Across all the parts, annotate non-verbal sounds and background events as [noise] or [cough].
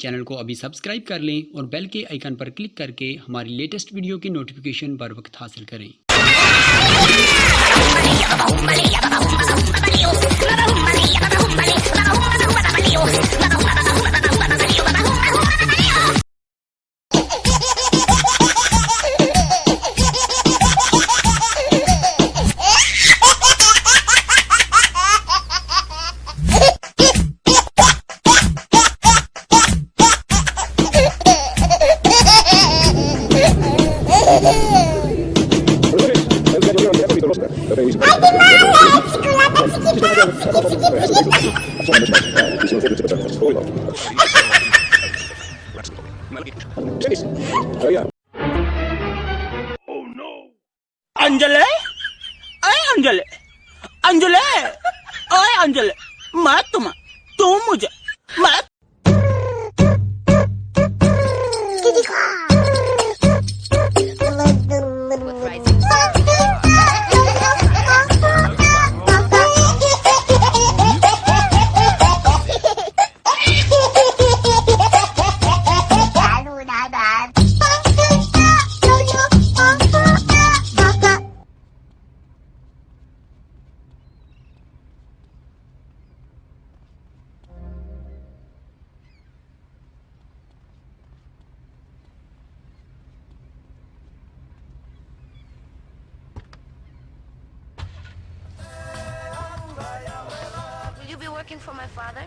Channel को अभी subscribe कर लें और बेल के आइकन पर क्लिक करके हमारी लेटेस्ट वीडियो की नोटिफिकेशन बर वक्त हासिल करें। अंजले अय अंजले अंजले अय अंजले मैं तुम तू मुझे working for my father?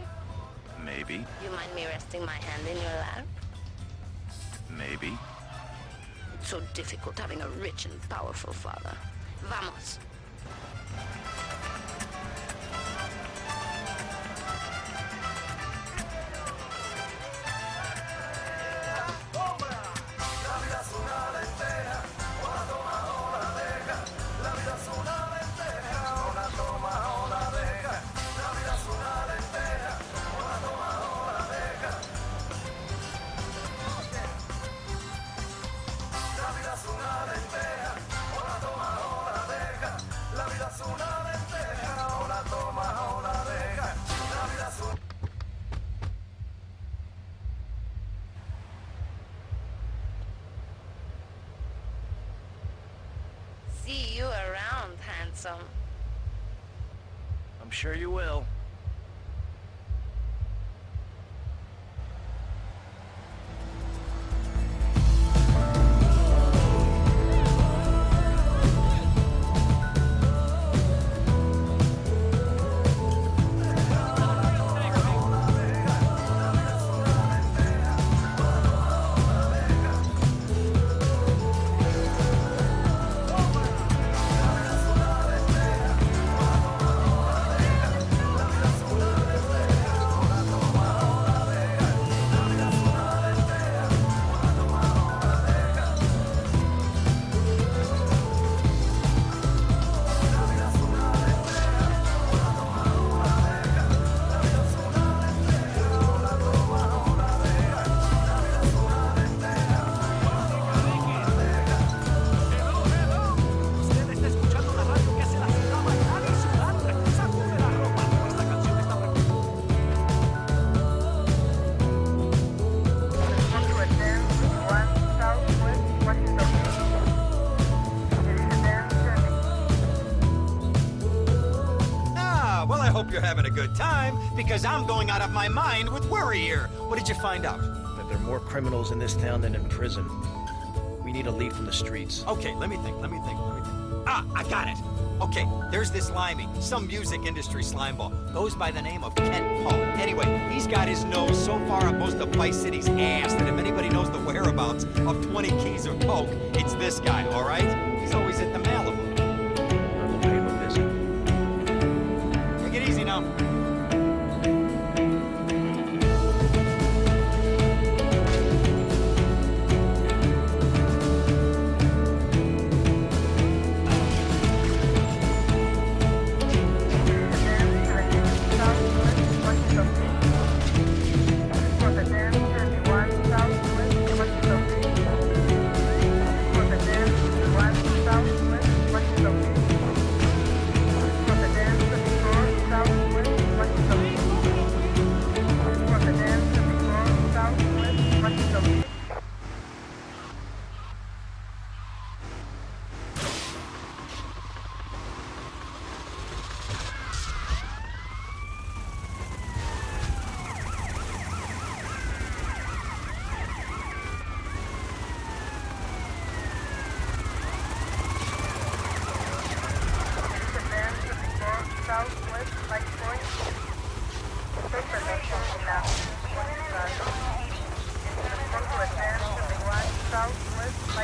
Maybe, You mind me resting my hand in your lap? maybe. It's so difficult having a rich and powerful father. Vamos. I'm sure you will. Hope you're having a good time, because I'm going out of my mind with worry here. What did you find out? that there are more criminals in this town than in prison. We need a lead from the streets. Okay, let me think, let me think, let me think. Ah, I got it. Okay, there's this limey, some music industry slimeball. Goes by the name of Kent Paul. Anyway, he's got his nose so far up most of Vice City's ass that if anybody knows the whereabouts of 20 keys of coke, it's this guy, all right? He's always at the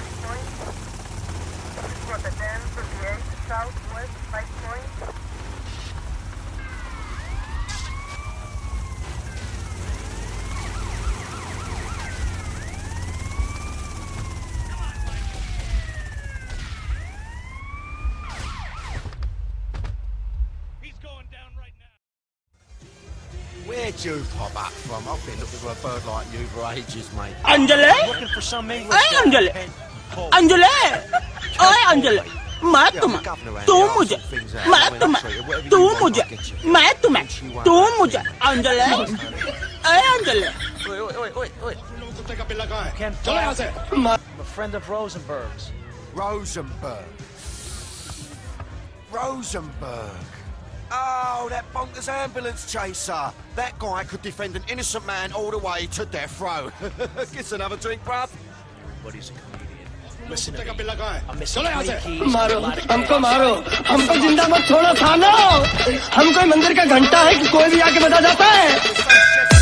Five Point. This is Rotterdam Southwest Five Point. Where'd you pop up from? I've been looking for a bird like you for ages, mate. Angela? Looking for some English. Angela! Ken Paul. Anjali ओए अंजलि मैं तुम्हें तू मुझे मैं तुम्हें तू मुझे मैं तुम्हें तू मुझे अंजलि ए Anjali Wait, wait, wait, wait, wait. Ken Paul. I'm a friend of Rosenberg's. Rosenberg. Rosenberg. Oh, that bonkers ambulance chaser. That guy could defend an innocent man all the way to death row. [laughs] Get another drink, bruv. Everybody's a comedian. मारो हमको मारो। हमको ज़िंदा मत छोड़ो थानो। हम कोई मंदिर का घंटा है कि कोई भी आके बता जाता है?